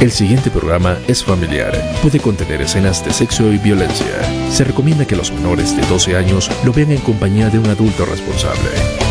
El siguiente programa es familiar. Puede contener escenas de sexo y violencia. Se recomienda que los menores de 12 años lo vean en compañía de un adulto responsable.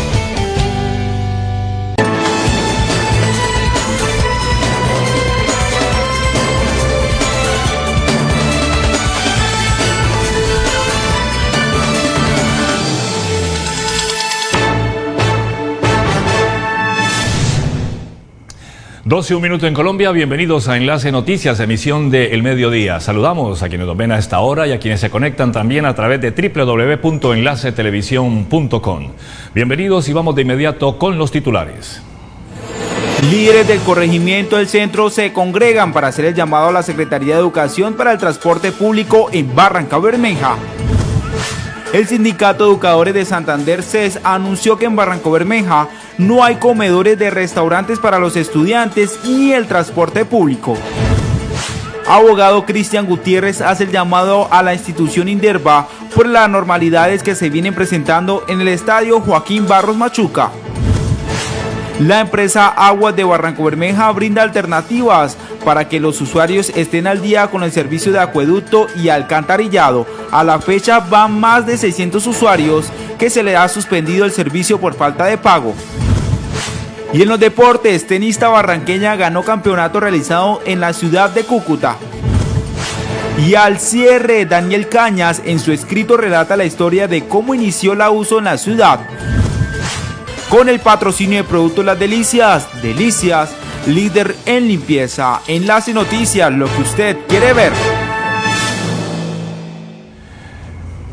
12 un minuto en Colombia, bienvenidos a Enlace Noticias, emisión de El Mediodía. Saludamos a quienes nos ven a esta hora y a quienes se conectan también a través de www.enlacetelevisión.com. Bienvenidos y vamos de inmediato con los titulares. Líderes del corregimiento del centro se congregan para hacer el llamado a la Secretaría de Educación para el Transporte Público en Barranca Bermeja. El Sindicato Educadores de Santander CES anunció que en Barranco Bermeja no hay comedores de restaurantes para los estudiantes ni el transporte público. Abogado Cristian Gutiérrez hace el llamado a la institución Inderva por las anormalidades que se vienen presentando en el estadio Joaquín Barros Machuca. La empresa Aguas de Barranco Bermeja brinda alternativas para que los usuarios estén al día con el servicio de acueducto y alcantarillado. A la fecha van más de 600 usuarios que se le ha suspendido el servicio por falta de pago. Y en los deportes, tenista barranqueña ganó campeonato realizado en la ciudad de Cúcuta. Y al cierre, Daniel Cañas en su escrito relata la historia de cómo inició la uso en la ciudad con el patrocinio de Productos Las Delicias. Delicias, líder en limpieza. Enlace Noticias, lo que usted quiere ver.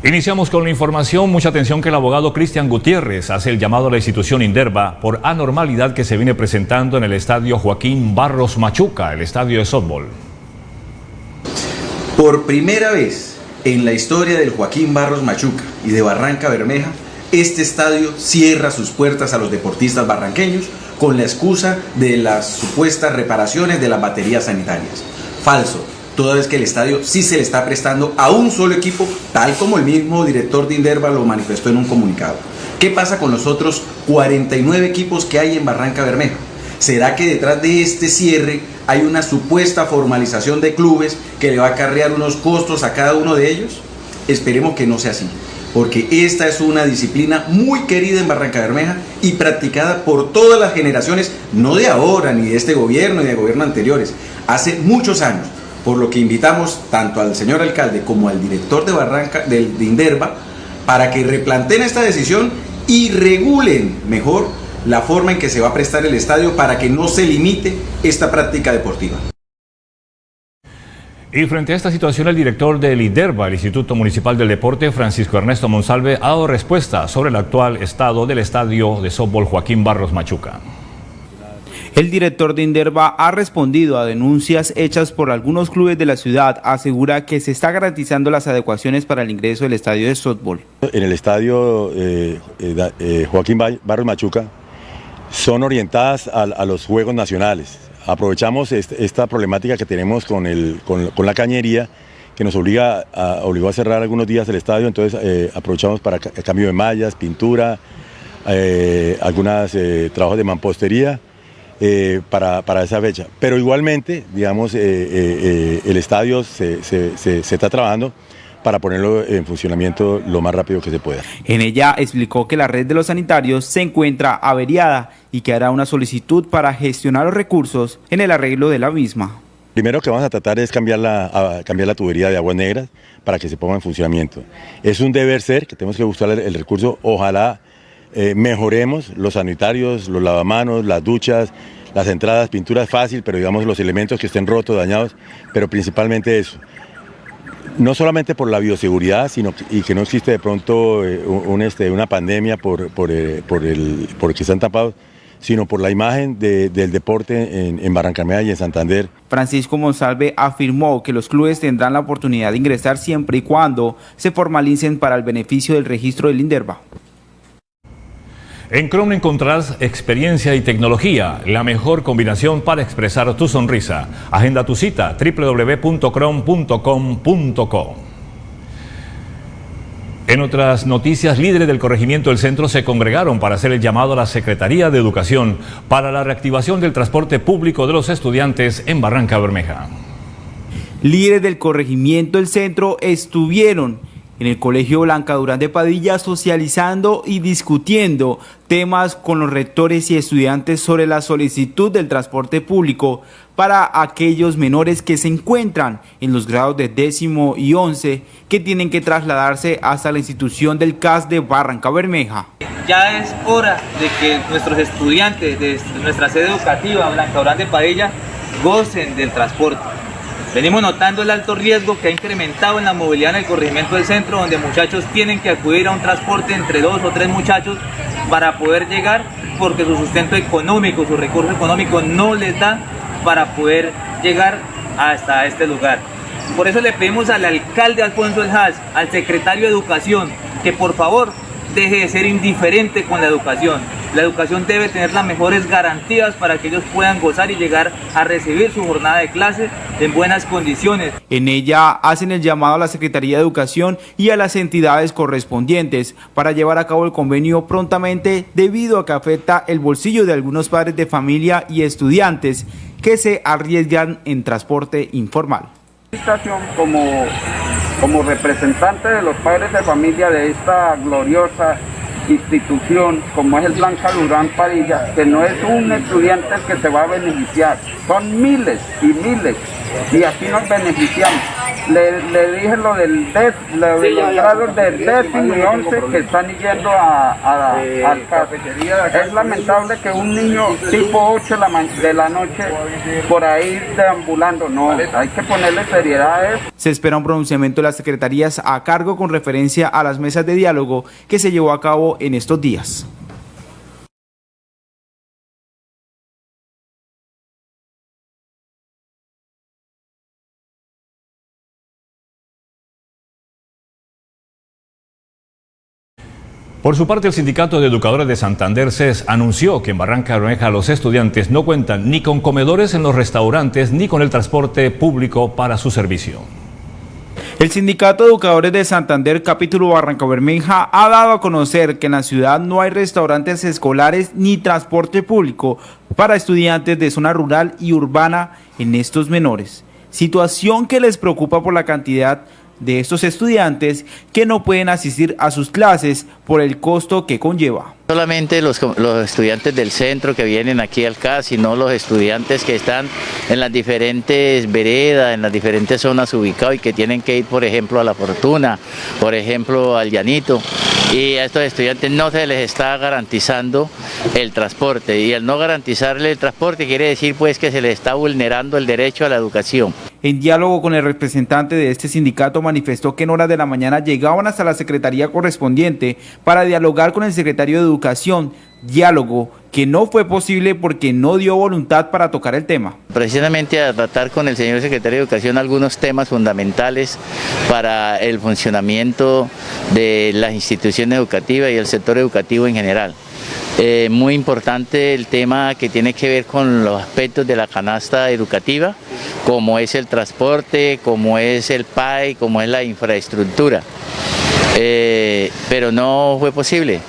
Iniciamos con la información. Mucha atención que el abogado Cristian Gutiérrez hace el llamado a la institución Inderva por anormalidad que se viene presentando en el estadio Joaquín Barros Machuca, el estadio de softball. Por primera vez en la historia del Joaquín Barros Machuca y de Barranca Bermeja, este estadio cierra sus puertas a los deportistas barranqueños con la excusa de las supuestas reparaciones de las baterías sanitarias. Falso, toda vez que el estadio sí se le está prestando a un solo equipo, tal como el mismo director de Inderva lo manifestó en un comunicado. ¿Qué pasa con los otros 49 equipos que hay en Barranca Bermeja? ¿Será que detrás de este cierre hay una supuesta formalización de clubes que le va a acarrear unos costos a cada uno de ellos? Esperemos que no sea así porque esta es una disciplina muy querida en Barranca Bermeja y practicada por todas las generaciones, no de ahora, ni de este gobierno, ni de gobiernos anteriores, hace muchos años, por lo que invitamos tanto al señor alcalde como al director de Barranca, de, de Inderva, para que replanteen esta decisión y regulen mejor la forma en que se va a prestar el estadio para que no se limite esta práctica deportiva. Y frente a esta situación, el director del IDERBA, el Instituto Municipal del Deporte, Francisco Ernesto Monsalve, ha dado respuesta sobre el actual estado del estadio de softball Joaquín Barros Machuca. El director de Inderva ha respondido a denuncias hechas por algunos clubes de la ciudad. Asegura que se está garantizando las adecuaciones para el ingreso del estadio de softball. En el estadio eh, eh, eh, Joaquín Barros Machuca son orientadas a los Juegos Nacionales aprovechamos esta problemática que tenemos con, la cañería que nos obliga a, obligó a cerrar algunos días el estadio, entonces eh, aprovechamos para cambio de mallas, pintura, eh, algunos eh, trabajos de mampostería para, esa fecha. Pero igualmente, digamos, el estadio se está trabajando para ponerlo en funcionamiento lo más rápido que se pueda. En ella explicó que la red de los sanitarios se encuentra averiada y que hará una solicitud para gestionar los recursos en el arreglo de la misma. Primero que vamos a tratar es cambiar la, cambiar la tubería de aguas negras para que se ponga en funcionamiento. Es un deber ser que tenemos que buscar el, recurso, ojalá eh, mejoremos los sanitarios, los lavamanos, las duchas, las entradas, pinturas fácil, pero digamos los elementos que estén rotos, dañados, pero principalmente eso no solamente por la bioseguridad, sino y que no existe de pronto eh, este, una pandemia por, por, eh, por, el, que están tapados, sino por la imagen del deporte en, en y en Santander. Francisco Monsalve afirmó que los clubes tendrán la oportunidad de ingresar siempre y cuando se formalicen para el beneficio del registro del INDERVA. En Chrome encontrarás experiencia y tecnología, la mejor combinación para expresar tu sonrisa. Agenda tu cita www.chrome.com.co. En otras noticias, líderes del corregimiento del centro se congregaron para hacer el llamado a la Secretaría de Educación para la reactivación del transporte público de los estudiantes en Barranca Bermeja. Líderes del corregimiento del centro estuvieron en el Colegio Blanca Durán de Padilla socializando y discutiendo temas con los rectores y estudiantes sobre la solicitud del transporte público para aquellos menores que se encuentran en los grados de décimo y once que tienen que trasladarse hasta la institución del CAS de Barranca Bermeja. Ya es hora de que nuestros estudiantes de nuestra sede educativa Blanca Durán de Padilla gocen del transporte Venimos notando el alto riesgo que ha incrementado en la movilidad en el corregimiento del centro, donde muchachos tienen que acudir a un transporte entre dos o tres muchachos para poder llegar, porque su sustento económico, su recurso económico no les da para poder llegar hasta este lugar. Por eso le pedimos al alcalde Alfonso El Haas, al secretario de Educación, que por favor deje de ser indiferente con la educación. La educación debe tener las mejores garantías para que ellos puedan gozar y llegar a recibir su jornada de clase en buenas condiciones. En ella hacen el llamado a la Secretaría de Educación y a las entidades correspondientes para llevar a cabo el convenio prontamente debido a que afecta el bolsillo de algunos padres de familia y estudiantes que se arriesgan en transporte informal. Como, como representante de los padres de familia de esta gloriosa institución como es el Plan Calurán Padilla, que no es un estudiante que se va a beneficiar, son miles y miles y aquí nos beneficiamos. Le, le dije lo del DES, lo de los grados del décimo y once que están yendo a, a, al cafetería. Es lamentable que un niño tipo 8 de la noche por ahí deambulando, no, hay que ponerle seriedad a eso. Se espera un pronunciamiento de las secretarías a cargo con referencia a las mesas de diálogo que se llevó a cabo en estos días. Por su parte, el Sindicato de Educadores de Santander CES anunció que en Barranca Bermeja los estudiantes no cuentan ni con comedores en los restaurantes ni con el transporte público para su servicio. El Sindicato de Educadores de Santander, capítulo Barranca Bermeja, ha dado a conocer que en la ciudad no hay restaurantes escolares ni transporte público para estudiantes de zona rural y urbana en estos menores, situación que les preocupa por la cantidad de estos estudiantes que no pueden asistir a sus clases por el costo que conlleva. Solamente los, estudiantes del centro que vienen aquí al CAS, sino los estudiantes que están en las diferentes veredas, en las diferentes zonas ubicadas y que tienen que ir, por ejemplo, a La Fortuna, por ejemplo, al Llanito. Y a estos estudiantes no se les está garantizando el transporte. Y al no garantizarle el transporte quiere decir pues que se les está vulnerando el derecho a la educación. En diálogo con el representante de este sindicato manifestó que en horas de la mañana llegaban hasta la secretaría correspondiente para dialogar con el secretario de Educación, diálogo que no fue posible porque no dio voluntad para tocar el tema. Precisamente a tratar con el señor secretario de Educación algunos temas fundamentales para el funcionamiento de las instituciones educativas y el sector educativo en general. Eh, muy importante el tema que tiene que ver con los aspectos de la canasta educativa, como es el transporte, como es el PAI, como es la infraestructura. Eh, pero no fue posible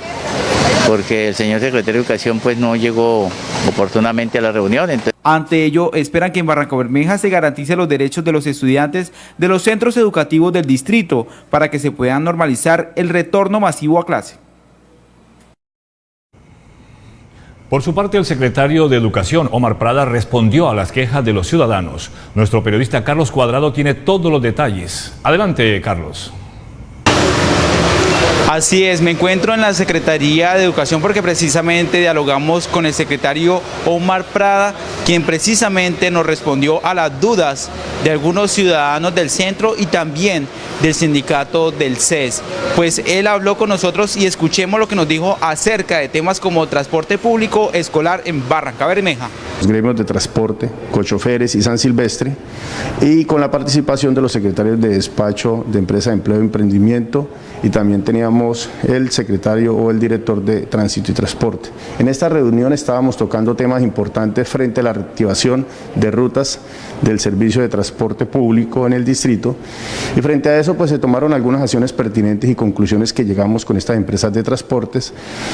porque el señor secretario de Educación pues no llegó oportunamente a la reunión. Ante ello, esperan que en Barranca Bermeja se garantice los derechos de los estudiantes de los centros educativos del distrito para que se puedan normalizar el retorno masivo a clase. Por su parte, el secretario de Educación, Omar Prada, respondió a las quejas de los ciudadanos. Nuestro periodista Carlos Cuadrado tiene todos los detalles. Adelante, Carlos. Así es, me encuentro en la Secretaría de Educación porque precisamente dialogamos con el secretario Omar Prada, quien precisamente nos respondió a las dudas de algunos ciudadanos del centro y también del sindicato del CES. Pues él habló con nosotros y escuchemos lo que nos dijo acerca de temas como transporte público escolar en Barranca Bermeja. los gremios de transporte, Cochoferes y San Silvestre, y con la participación de los secretarios de despacho de Empresa de Empleo y Emprendimiento, y también teníamos el secretario o el director de Tránsito y Transporte. En esta reunión estábamos tocando temas importantes frente a la reactivación de rutas del servicio de transporte público en el distrito y frente a eso pues se tomaron algunas acciones pertinentes y conclusiones que llegamos con estas empresas de transportes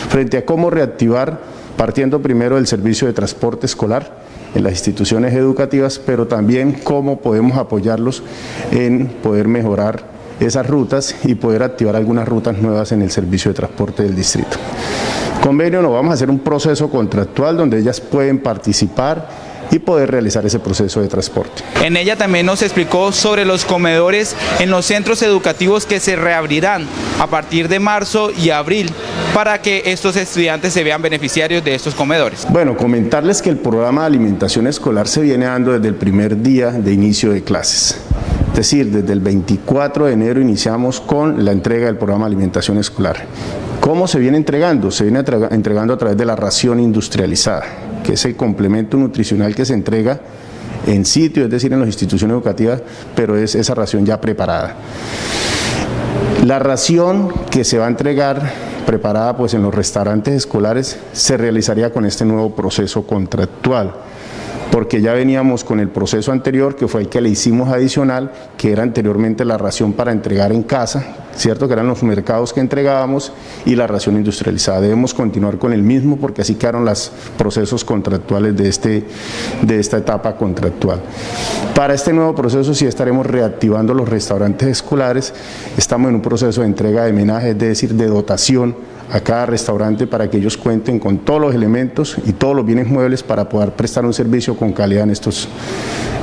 frente a cómo reactivar partiendo primero del servicio de transporte escolar en las instituciones educativas, pero también cómo podemos apoyarlos en poder mejorar esas rutas y poder activar algunas rutas nuevas en el servicio de transporte del distrito. Convenio, nos vamos a hacer un proceso contractual donde ellas pueden participar y poder realizar ese proceso de transporte. En ella también nos explicó sobre los comedores en los centros educativos que se reabrirán a partir de marzo y abril para que estos estudiantes se vean beneficiarios de estos comedores. Bueno, comentarles que el programa de alimentación escolar se viene dando desde el primer día de inicio de clases. Es decir, desde el 24 de enero iniciamos con la entrega del programa de alimentación escolar. ¿Cómo se viene entregando? Se viene entregando a través de la ración industrializada, que es el complemento nutricional que se entrega en sitio, es decir, en las instituciones educativas, pero es esa ración ya preparada. La ración que se va a entregar preparada pues en los restaurantes escolares se realizaría con este nuevo proceso contractual porque ya veníamos con el proceso anterior, que fue el que le hicimos adicional, que era anteriormente la ración para entregar en casa, ¿cierto? Que eran los mercados que entregábamos y la ración industrializada. Debemos continuar con el mismo porque así quedaron los procesos contractuales de, este, de esta etapa contractual. Para este nuevo proceso sí estaremos reactivando los restaurantes escolares, estamos en un proceso de entrega de menaje, es decir, de dotación a cada restaurante para que ellos cuenten con todos los elementos y todos los bienes muebles para poder prestar un servicio con calidad en estos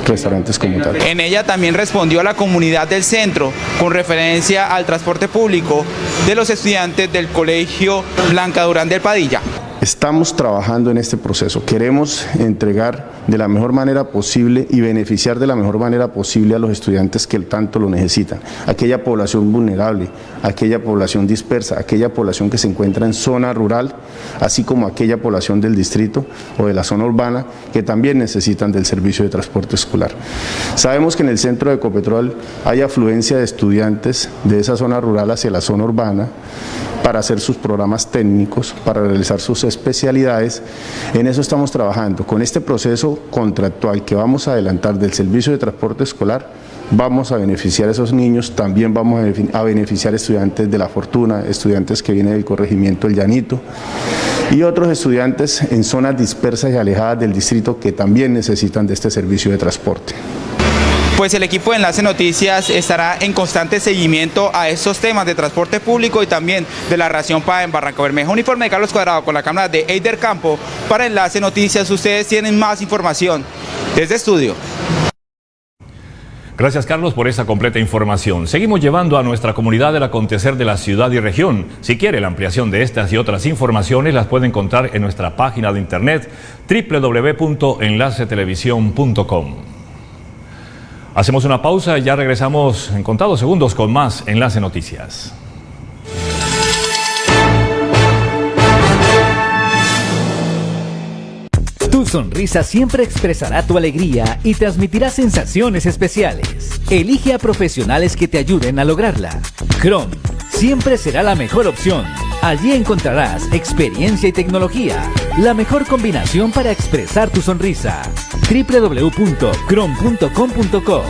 restaurantes como tal. En ella también respondió a la comunidad del centro con referencia al transporte público de los estudiantes del Colegio Blanca Durán del Padilla. Estamos trabajando en este proceso, queremos entregar de la mejor manera posible y beneficiar de la mejor manera posible a los estudiantes que tanto lo necesitan, aquella población vulnerable, aquella población dispersa, aquella población que se encuentra en zona rural, así como aquella población del distrito o de la zona urbana que también necesitan del servicio de transporte escolar. Sabemos que en el centro de Ecopetrol hay afluencia de estudiantes de esa zona rural hacia la zona urbana, para hacer sus programas técnicos, para realizar sus especialidades. En eso estamos trabajando. Con este proceso contractual que vamos a adelantar del servicio de transporte escolar, vamos a beneficiar a esos niños, también vamos a beneficiar estudiantes de la fortuna, estudiantes que vienen del corregimiento El Llanito y otros estudiantes en zonas dispersas y alejadas del distrito que también necesitan de este servicio de transporte pues el equipo de Enlace Noticias estará en constante seguimiento a estos temas de transporte público y también de la ración para en Barranca Bermeja. Uniforme de Carlos Cuadrado con la cámara de Eider Campo para Enlace Noticias. Ustedes tienen más información desde estudio. Gracias Carlos por esa completa información. Seguimos llevando a nuestra comunidad el acontecer de la ciudad y región. Si quiere la ampliación de estas y otras informaciones las puede encontrar en nuestra página de internet www.enlacetelevisión.com. Hacemos una pausa y ya regresamos en contados segundos con más Enlace Noticias. Tu sonrisa siempre expresará tu alegría y transmitirá sensaciones especiales. Elige a profesionales que te ayuden a lograrla. Chrome siempre será la mejor opción. Allí encontrarás experiencia y tecnología, la mejor combinación para expresar tu sonrisa www.crom.com.co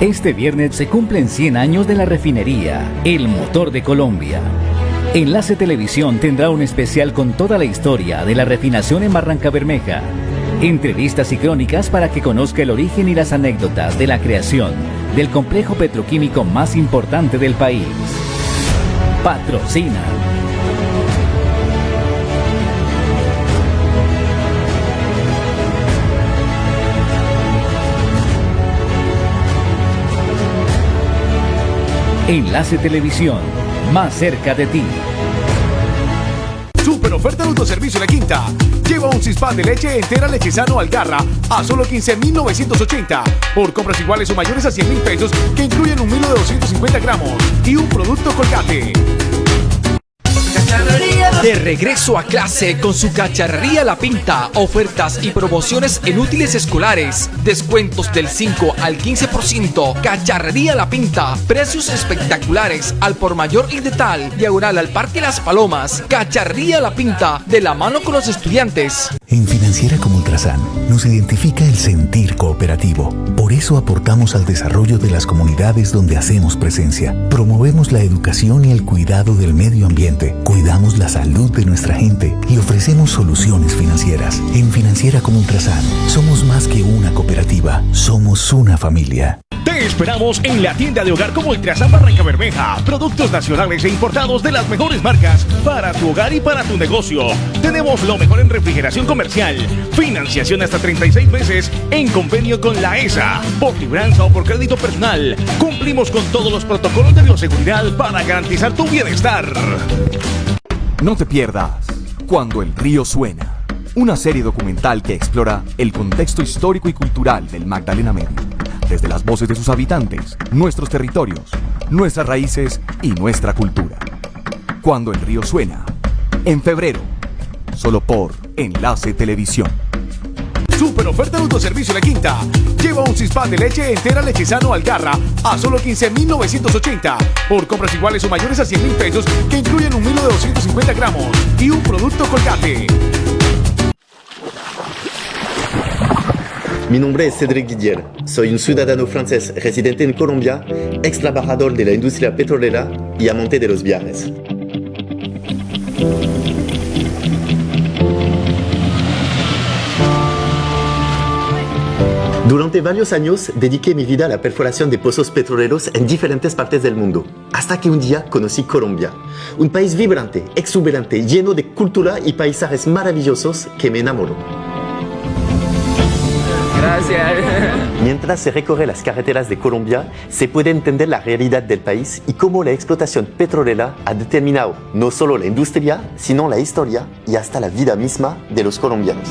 Este viernes se cumplen 100 años de la refinería, el motor de Colombia. Enlace Televisión tendrá un especial con toda la historia de la refinación en Barranca Bermeja. Entrevistas y crónicas para que conozca el origen y las anécdotas de la creación del complejo petroquímico más importante del país. Patrocina Enlace Televisión, más cerca de ti. Super oferta de autoservicio La Quinta. Lleva un cispan de leche entera lechezano Algarra a solo 15,980 por compras iguales o mayores a 100 mil pesos que incluyen un milo de 250 gramos y un producto colgate. De regreso a clase con su cacharrería La Pinta, ofertas y promociones en útiles escolares, descuentos del 5 al 15%, cacharrería La Pinta, precios espectaculares al por mayor y de tal, diagonal al Parque Las Palomas, cacharrería La Pinta, de la mano con los estudiantes. En Financiera como Ultrasan nos identifica el sentir cooperativo. Por eso aportamos al desarrollo de las comunidades donde hacemos presencia. Promovemos la educación y el cuidado del medio ambiente. Cuidamos la salud de nuestra gente y ofrecemos soluciones financieras. En Financiera como Ultrasan somos más que una cooperativa, somos una familia. Te esperamos en la tienda de hogar como Ultrasan Barranca Bermeja. Productos nacionales e importados de las mejores marcas para tu hogar y para tu negocio. Tenemos lo mejor en refrigeración comercial, financiación hasta 36 meses en convenio con la ESA, por libranza o por crédito personal. Cumplimos con todos los protocolos de bioseguridad para garantizar tu bienestar. No te pierdas Cuando el río suena, una serie documental que explora el contexto histórico y cultural del Magdalena Medio, desde las voces de sus habitantes, nuestros territorios, nuestras raíces y nuestra cultura. Cuando el río suena, en febrero, solo por Enlace Televisión. Super oferta de autoservicio La Quinta. Lleva un cispan de leche entera lechezano Algarra a solo 15,980. Por compras iguales o mayores a 100 mil pesos que incluyen un milo de 250 gramos y un producto colgate. Mi nombre es Cédric Didier. Soy un ciudadano francés residente en Colombia, ex trabajador de la industria petrolera y amante de los viajes. Durante varios años dediqué mi vida a la perforación de pozos petroleros en diferentes partes del mundo, hasta que un día conocí Colombia, un país vibrante, exuberante, lleno de cultura y paisajes maravillosos que me enamoró. Gracias. Mientras se recorre las carreteras de Colombia, se puede entender la realidad del país y cómo la explotación petrolera ha determinado no solo la industria, sino la historia y hasta la vida misma de los colombianos.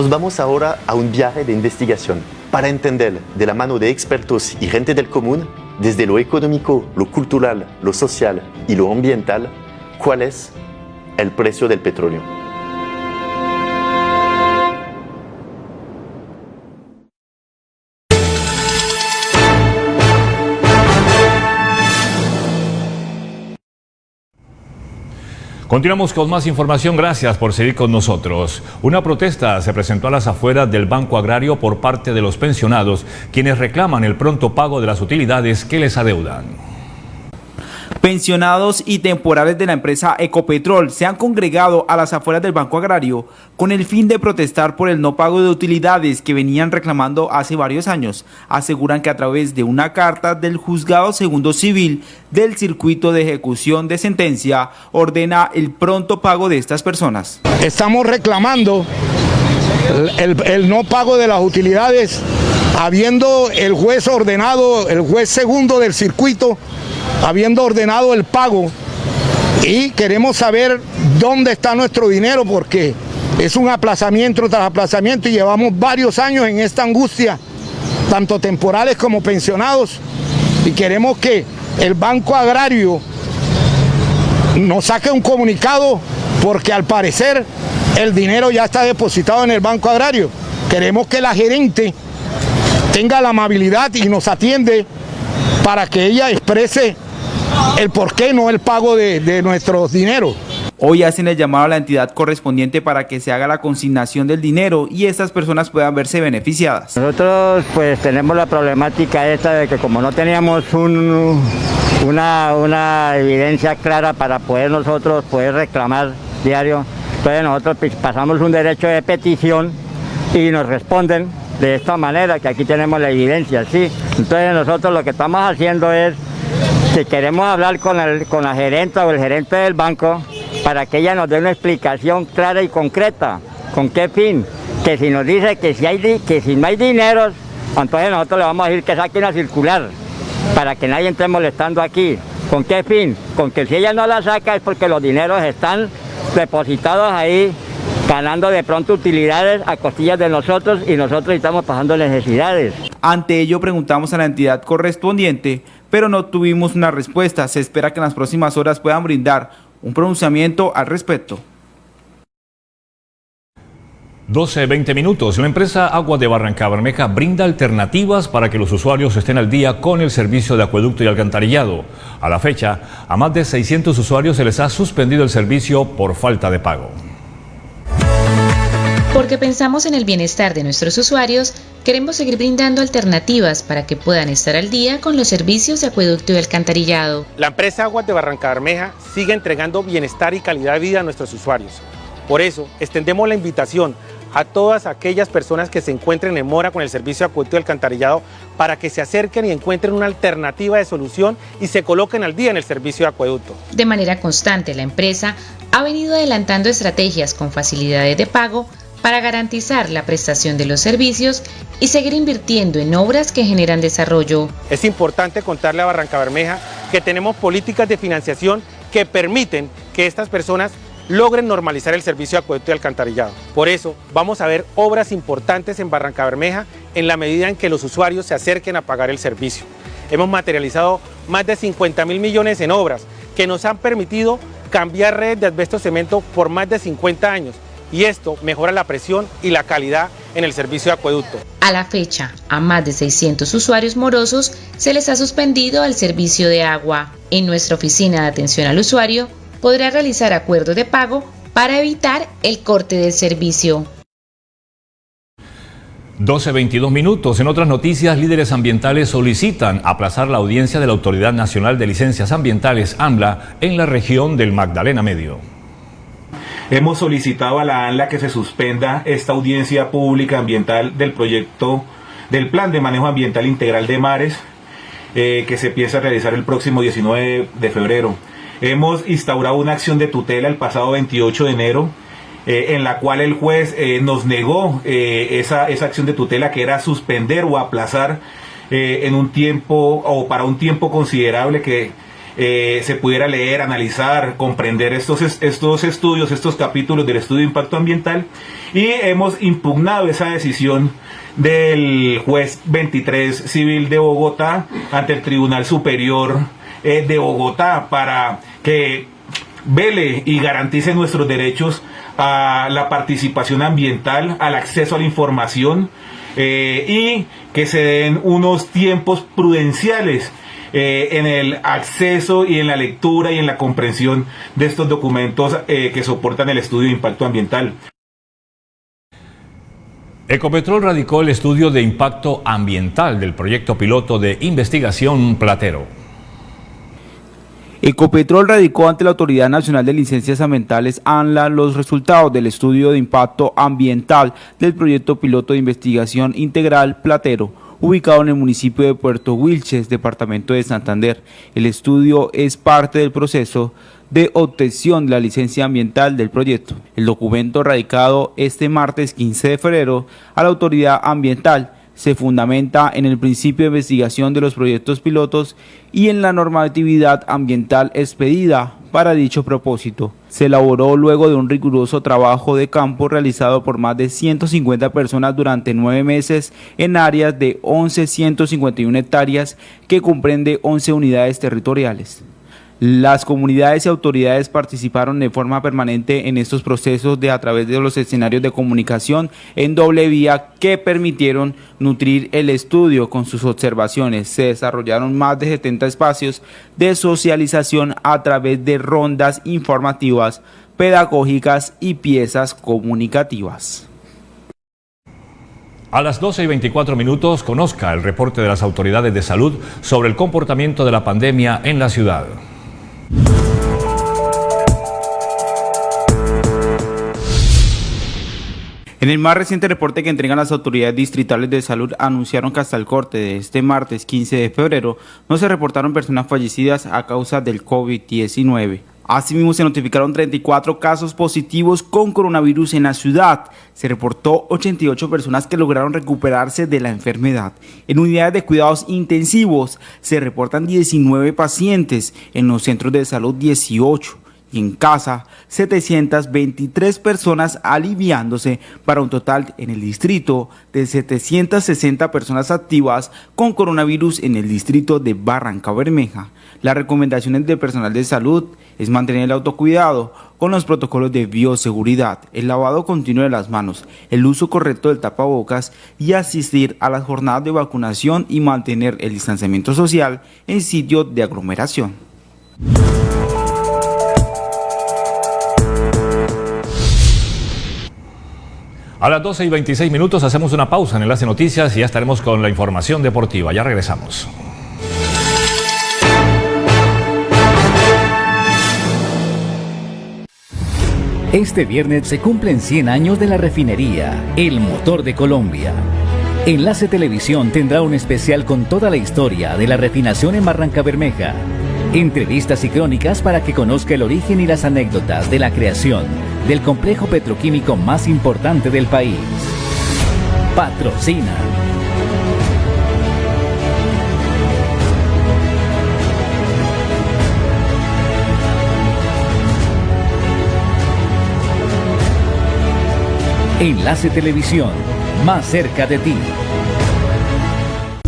Nos vamos ahora a un viaje de investigación para entender de la mano de expertos y gente del común, desde lo económico, lo cultural, lo social y lo ambiental, cuál es el precio del petróleo. Continuamos con más información, gracias por seguir con nosotros. Una protesta se presentó a las afueras del Banco Agrario por parte de los pensionados, quienes reclaman el pronto pago de las utilidades que les adeudan. Pensionados y temporales de la empresa Ecopetrol se han congregado a las afueras del Banco Agrario con el fin de protestar por el no pago de utilidades que venían reclamando hace varios años. Aseguran que a través de una carta del Juzgado Segundo Civil del Circuito de Ejecución de Sentencia ordena el pronto pago de estas personas. Estamos reclamando el, el no pago de las utilidades habiendo el juez ordenado, el juez segundo del circuito habiendo ordenado el pago y queremos saber dónde está nuestro dinero porque es un aplazamiento tras aplazamiento y llevamos varios años en esta angustia, tanto temporales como pensionados, y queremos que el Banco Agrario nos saque un comunicado porque al parecer el dinero ya está depositado en el Banco Agrario. Queremos que la gerente tenga la amabilidad y nos atiende para que ella exprese el por qué no el pago de, nuestros dineros. Hoy hacen el llamado a la entidad correspondiente para que se haga la consignación del dinero y estas personas puedan verse beneficiadas. Nosotros pues tenemos la problemática esta de que como no teníamos una, una evidencia clara para poder nosotros poder reclamar diario, entonces nosotros pues, pasamos un derecho de petición y nos responden de esta manera, que aquí tenemos la evidencia, ¿sí? Entonces nosotros lo que estamos haciendo es si queremos hablar con, el, con la gerente o el gerente del banco para que ella nos dé una explicación clara y concreta. ¿Con qué fin? Que si nos dice que si, hay, que si no hay dinero, entonces nosotros le vamos a decir que saque una circular para que nadie esté molestando aquí. ¿Con qué fin? Con que si ella no la saca es porque los dineros están depositados ahí ganando de pronto utilidades a costillas de nosotros y nosotros estamos pasando necesidades. Ante ello preguntamos a la entidad correspondiente pero no tuvimos una respuesta. Se espera que en las próximas horas puedan brindar un pronunciamiento al respecto. 12, 20 minutos. La empresa Agua de Barranca Bermeja brinda alternativas para que los usuarios estén al día con el servicio de acueducto y alcantarillado. A la fecha, a más de 600 usuarios se les ha suspendido el servicio por falta de pago. Porque pensamos en el bienestar de nuestros usuarios, queremos seguir brindando alternativas para que puedan estar al día con los servicios de acueducto y alcantarillado. La empresa Aguas de Barranca Bermeja sigue entregando bienestar y calidad de vida a nuestros usuarios. Por eso, extendemos la invitación a todas aquellas personas que se encuentren en mora con el servicio de acueducto y alcantarillado para que se acerquen y encuentren una alternativa de solución y se coloquen al día en el servicio de acueducto. De manera constante, la empresa ha venido adelantando estrategias con facilidades de pago para garantizar la prestación de los servicios y seguir invirtiendo en obras que generan desarrollo. Es importante contarle a Barranca Bermeja que tenemos políticas de financiación que permiten que estas personas logren normalizar el servicio de acueducto y alcantarillado. Por eso, vamos a ver obras importantes en Barranca Bermeja en la medida en que los usuarios se acerquen a pagar el servicio. Hemos materializado más de 50 mil millones en obras que nos han permitido cambiar redes de asbesto cemento por más de 50 años y esto mejora la presión y la calidad en el servicio de acueducto. A la fecha, a más de 600 usuarios morosos se les ha suspendido el servicio de agua. En nuestra oficina de atención al usuario podrá realizar acuerdos de pago para evitar el corte del servicio. 12.22 minutos. En otras noticias, líderes ambientales solicitan aplazar la audiencia de la Autoridad Nacional de Licencias Ambientales, AMLA, en la región del Magdalena Medio. Hemos solicitado a la ANLA que se suspenda esta audiencia pública ambiental del proyecto del Plan de Manejo Ambiental Integral de Mares, eh, que se piensa realizar el próximo 19 de febrero. Hemos instaurado una acción de tutela el pasado 28 de enero, eh, en la cual el juez eh, nos negó esa, esa, acción de tutela que era suspender o aplazar en un tiempo o para un tiempo considerable que se pudiera leer, analizar, comprender estos, estos estudios, estos capítulos del estudio de impacto ambiental. Y hemos impugnado esa decisión del juez 23 civil de Bogotá ante el Tribunal Superior de Bogotá para que vele y garantice nuestros derechos a la participación ambiental, al acceso a la información eh, y que se den unos tiempos prudenciales eh, en el acceso y en la lectura y en la comprensión de estos documentos eh, que soportan el estudio de impacto ambiental. Ecopetrol radicó el estudio de impacto ambiental del proyecto piloto de investigación Platero. Ecopetrol radicó ante la Autoridad Nacional de Licencias Ambientales ANLA los resultados del estudio de impacto ambiental del proyecto piloto de investigación integral Platero, ubicado en el municipio de Puerto Wilches, departamento de Santander. El estudio es parte del proceso de obtención de la licencia ambiental del proyecto. El documento radicado este martes 15 de febrero a la Autoridad Ambiental se fundamenta en el principio de investigación de los proyectos pilotos y en la normatividad ambiental expedida para dicho propósito. Se elaboró luego de un riguroso trabajo de campo realizado por más de 150 personas durante nueve meses en áreas de 11.151 hectáreas que comprende 11 unidades territoriales. Las comunidades y autoridades participaron de forma permanente en estos procesos de a través de los escenarios de comunicación en doble vía que permitieron nutrir el estudio con sus observaciones. Se desarrollaron más de 70 espacios de socialización a través de rondas informativas, pedagógicas y piezas comunicativas. A las 12 y 24 minutos conozca el reporte de las autoridades de salud sobre el comportamiento de la pandemia en la ciudad. En el más reciente reporte que entregan las autoridades distritales de salud anunciaron que hasta el corte de este martes 15 de febrero no se reportaron personas fallecidas a causa del COVID-19. Asimismo, se notificaron 34 casos positivos con coronavirus en la ciudad. Se reportó 88 personas que lograron recuperarse de la enfermedad. En unidades de cuidados intensivos se reportan 19 pacientes, en los centros de salud 18 y en casa 723 personas aliviándose para un total en el distrito de 760 personas activas con coronavirus en el distrito de Barranca Bermeja. Las recomendaciones del personal de salud es mantener el autocuidado con los protocolos de bioseguridad, el lavado continuo de las manos, el uso correcto del tapabocas y asistir a las jornadas de vacunación y mantener el distanciamiento social en sitios de aglomeración. A las 12 y 26 minutos hacemos una pausa en Enlace Noticias y ya estaremos con la información deportiva. Ya regresamos. Este viernes se cumplen 100 años de la refinería, el motor de Colombia. Enlace Televisión tendrá un especial con toda la historia de la refinación en Barranca Bermeja. Entrevistas y crónicas para que conozca el origen y las anécdotas de la creación del complejo petroquímico más importante del país. Patrocina. Enlace Televisión, más cerca de ti.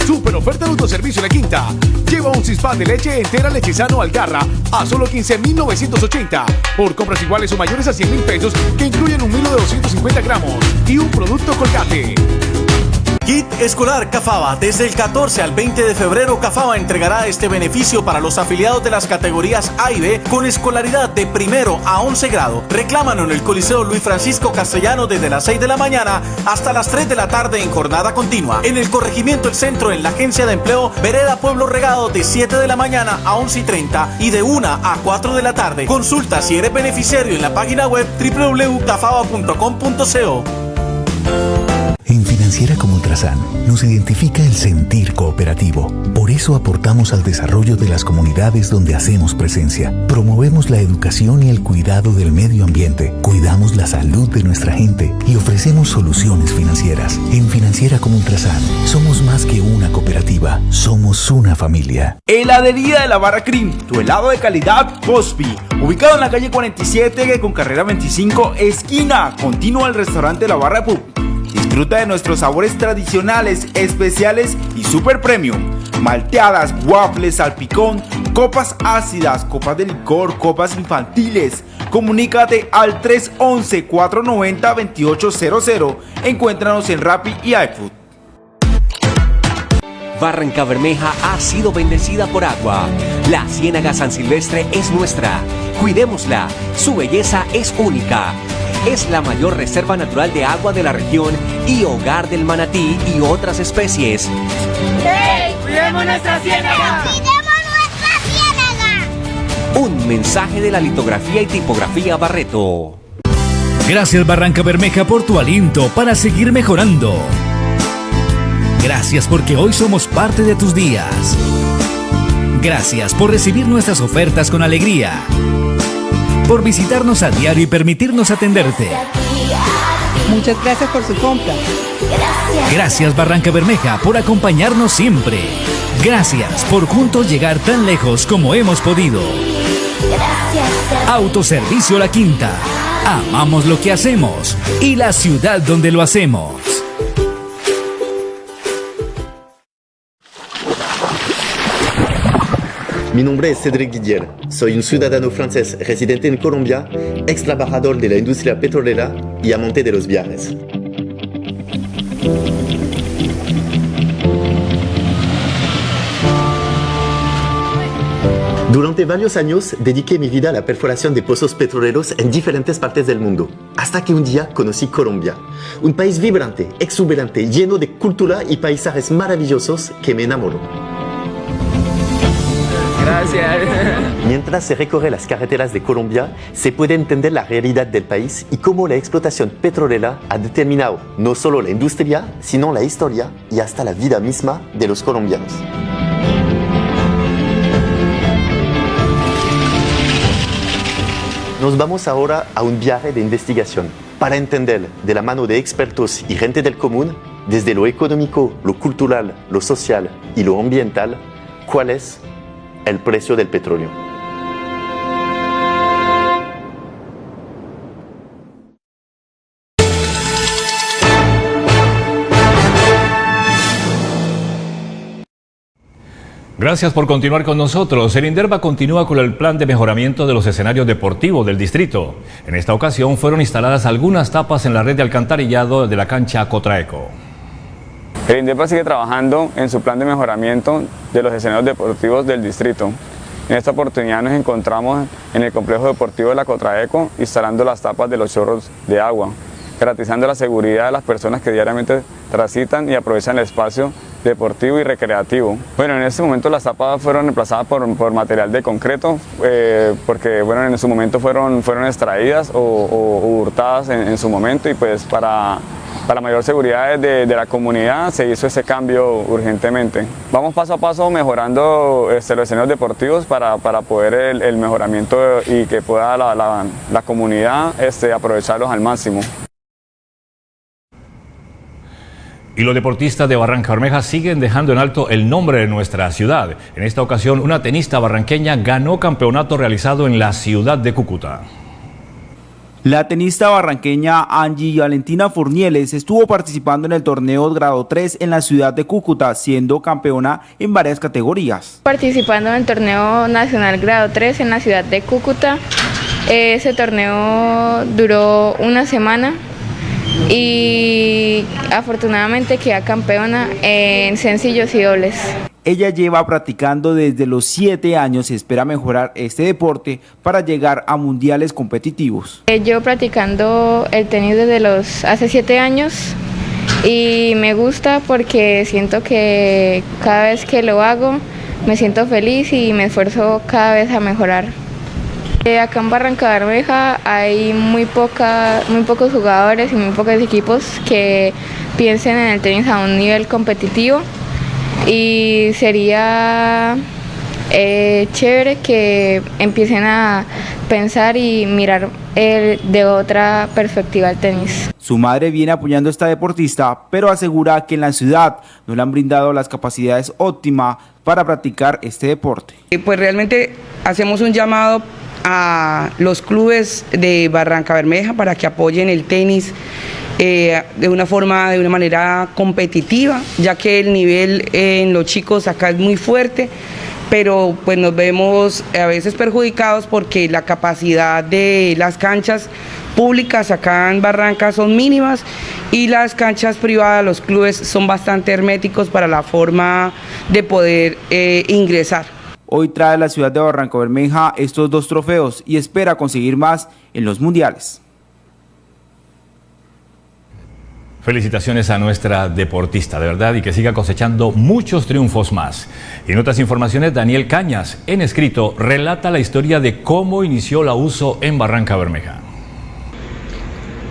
Super oferta de autoservicio La Quinta. Lleva un cispan de leche entera lechizano Algarra a solo 15,980 por compras iguales o mayores a 100 mil pesos que incluyen un milo de 250 gramos y un producto colgate. Kit Escolar Cafaba. Desde el 14 al 20 de febrero, Cafaba entregará este beneficio para los afiliados de las categorías A y B con escolaridad de primero a 11 grado. Reclámalo en el Coliseo Luis Francisco Castellano desde las 6 de la mañana hasta las 3 de la tarde en jornada continua. En el corregimiento El Centro, en la Agencia de Empleo, Vereda Pueblo Regado de 7 de la mañana a 11 y 30 y de 1 a 4 de la tarde. Consulta si eres beneficiario en la página web www.cafaba.com.co. Financiera como Ultrasan nos identifica el sentir cooperativo. Por eso aportamos al desarrollo de las comunidades donde hacemos presencia. Promovemos la educación y el cuidado del medio ambiente. Cuidamos la salud de nuestra gente y ofrecemos soluciones financieras. En Financiera como Ultrasan somos más que una cooperativa, somos una familia. Heladería de la Barra Cream, tu helado de calidad Pospi. Ubicado en la calle 47 con carrera 25, esquina. Continúa el restaurante La Barra Pub. Disfruta de nuestros sabores tradicionales, especiales y super premium. Malteadas, waffles, salpicón, copas ácidas, copas de licor, copas infantiles. Comunícate al 311-490-2800. Encuéntranos en Rappi y iFood. Barranca Bermeja ha sido bendecida por agua. La Ciénaga San Silvestre es nuestra. Cuidémosla. Su belleza es única. Es la mayor reserva natural de agua de la región y hogar del manatí y otras especies. ¡Hey! ¡Cuidemos nuestra ciénaga! Un mensaje de la litografía y tipografía Barreto. Gracias Barranca Bermeja por tu aliento para seguir mejorando. Gracias porque hoy somos parte de tus días. Gracias por recibir nuestras ofertas con alegría. Por visitarnos a diario y permitirnos atenderte. Muchas gracias por su compra. Gracias Barranca Bermeja por acompañarnos siempre. Gracias por juntos llegar tan lejos como hemos podido. Autoservicio La Quinta. Amamos lo que hacemos y la ciudad donde lo hacemos. Mi nombre es Cédric Didier. Soy un ciudadano francés residente en Colombia, ex trabajador de la industria petrolera y amante de los viajes. Durante varios años dediqué mi vida a la perforación de pozos petroleros en diferentes partes del mundo, hasta que un día conocí Colombia, un país vibrante, exuberante, lleno de cultura y paisajes maravillosos que me enamoró. Gracias. Mientras se recorre las carreteras de Colombia, se puede entender la realidad del país y cómo la explotación petrolera ha determinado no solo la industria, sino la historia y hasta la vida misma de los colombianos. Nos vamos ahora a un viaje de investigación para entender de la mano de expertos y gente del común, desde lo económico, lo cultural, lo social y lo ambiental, cuál es el precio del petróleo. Gracias por continuar con nosotros. El Inderva continúa con el plan de mejoramiento de los escenarios deportivos del distrito. En esta ocasión fueron instaladas algunas tapas en la red de alcantarillado de la cancha Cotraeco. El INDEPA sigue trabajando en su plan de mejoramiento de los escenarios deportivos del distrito. En esta oportunidad nos encontramos en el complejo deportivo de la Cotraeco instalando las tapas de los chorros de agua, garantizando la seguridad de las personas que diariamente transitan y aprovechan el espacio deportivo y recreativo. Bueno, en este momento las tapas fueron reemplazadas por, material de concreto, eh, porque bueno, en su momento fueron, fueron extraídas o, hurtadas en, su momento y pues para para mayor seguridad de, la comunidad se hizo ese cambio urgentemente. Vamos paso a paso mejorando este, los escenarios deportivos para, poder el, mejoramiento y que pueda la, comunidad este, aprovecharlos al máximo. Y los deportistas de Barranca Bermeja siguen dejando en alto el nombre de nuestra ciudad. En esta ocasión, una tenista barranqueña ganó campeonato realizado en la ciudad de Cúcuta. La tenista barranqueña Angie Valentina Furnieles estuvo participando en el torneo grado 3 en la ciudad de Cúcuta, siendo campeona en varias categorías. Participando en el torneo nacional grado 3 en la ciudad de Cúcuta, ese torneo duró una semana y afortunadamente queda campeona en sencillos y dobles. Ella lleva practicando desde los 7 años y espera mejorar este deporte para llegar a mundiales competitivos. Eh, yo practicando el tenis desde los hace 7 años y me gusta porque siento que cada vez que lo hago me siento feliz y me esfuerzo cada vez a mejorar. Eh, acá en Barranca Bermeja hay muy, poca, muy pocos jugadores y muy pocos equipos que piensen en el tenis a un nivel competitivo y sería eh, chévere que empiecen a pensar y mirar el, de otra perspectiva el tenis. Su madre viene apoyando a esta deportista, pero asegura que en la ciudad no le han brindado las capacidades óptimas para practicar este deporte. Pues realmente hacemos un llamado a los clubes de Barranca Bermeja para que apoyen el tenis eh, de una forma, de una manera competitiva, ya que el nivel en los chicos acá es muy fuerte, pero pues nos vemos a veces perjudicados porque la capacidad de las canchas públicas acá en Barranca son mínimas y las canchas privadas, los clubes son bastante herméticos para la forma de poder eh, ingresar. Hoy trae la ciudad de Barranco Bermeja estos dos trofeos y espera conseguir más en los mundiales. Felicitaciones a nuestra deportista, de verdad, y que siga cosechando muchos triunfos más. Y en otras informaciones, Daniel Cañas, en escrito, relata la historia de cómo inició la uso en Barranca Bermeja.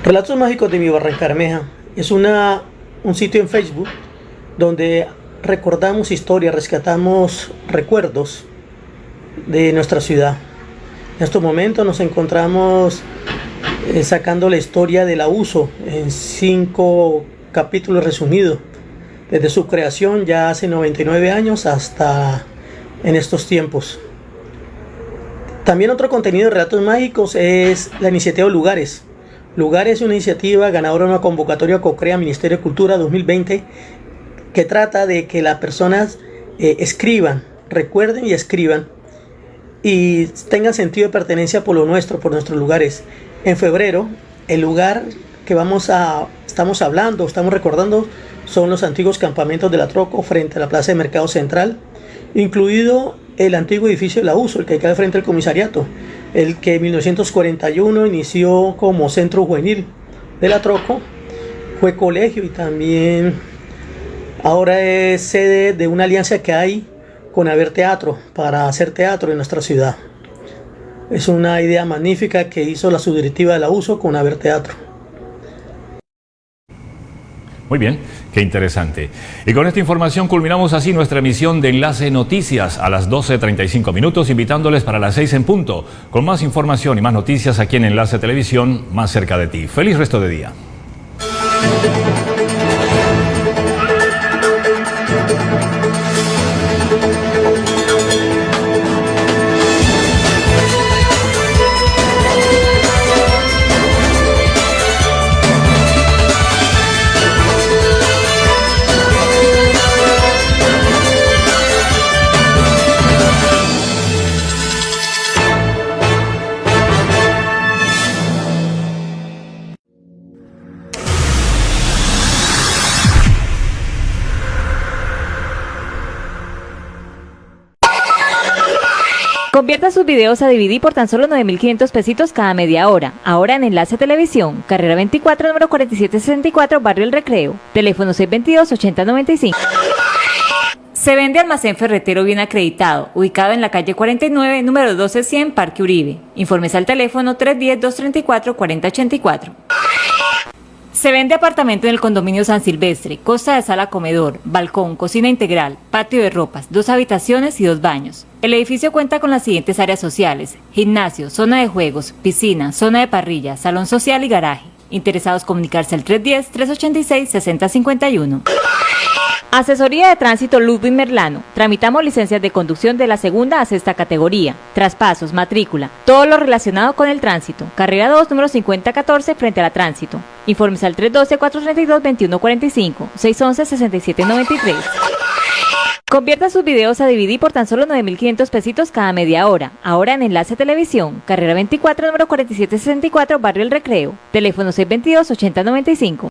Relatos Mágicos de mi Barranca Bermeja es una, un sitio en Facebook donde recordamos historias, rescatamos recuerdos de nuestra ciudad. En estos momentos nos encontramos eh, sacando la historia del abuso en cinco capítulos resumidos, desde su creación ya hace 99 años hasta en estos tiempos. También otro contenido de Relatos Mágicos es la iniciativa Lugares. Lugares es una iniciativa ganadora de una convocatoria COCREA Ministerio de Cultura 2020 que trata de que las personas eh, escriban, recuerden y escriban y tengan sentido de pertenencia por lo nuestro, por nuestros lugares. En febrero, el lugar que vamos a, estamos hablando, estamos recordando, son los antiguos campamentos de la Troco frente a la Plaza de Mercado Central, incluido el antiguo edificio de la USO, el que queda frente al comisariato, el que en 1941 inició como centro juvenil de la Troco, fue colegio y también ahora es sede de una alianza que hay con Haber Teatro para hacer teatro en nuestra ciudad. Es una idea magnífica que hizo la subdirectiva de la USO con Haber Teatro. Muy bien, qué interesante. Y con esta información culminamos así nuestra emisión de Enlace Noticias a las 12.35 minutos, invitándoles para las 6 en punto, con más información y más noticias aquí en Enlace Televisión, más cerca de ti. Feliz resto de día. Sus videos a DVD por tan solo 9.500 pesitos cada media hora. Ahora en Enlace Televisión, carrera 24, número 4764, Barrio El Recreo. Teléfono 622-8095. Se vende almacén ferretero bien acreditado, ubicado en la calle 49, número 1200, Parque Uribe. Informes al teléfono 310-234-4084. Se vende apartamento en el condominio San Silvestre, costa de sala comedor, balcón, cocina integral, patio de ropas, dos habitaciones y dos baños. El edificio cuenta con las siguientes áreas sociales, gimnasio, zona de juegos, piscina, zona de parrilla, salón social y garaje. Interesados comunicarse al 310-386-6051. Asesoría de Tránsito Ludwig Merlano. Tramitamos licencias de conducción de la segunda a sexta categoría, traspasos, matrícula, todo lo relacionado con el tránsito. Carrera 2, número 5014, frente a la tránsito. Informes al 312-432-2145, 611-6793. Convierta sus videos a DVD por tan solo 9.500 pesitos cada media hora. Ahora en Enlace Televisión, carrera 24, número 4764, Barrio El Recreo. Teléfono 622-8095.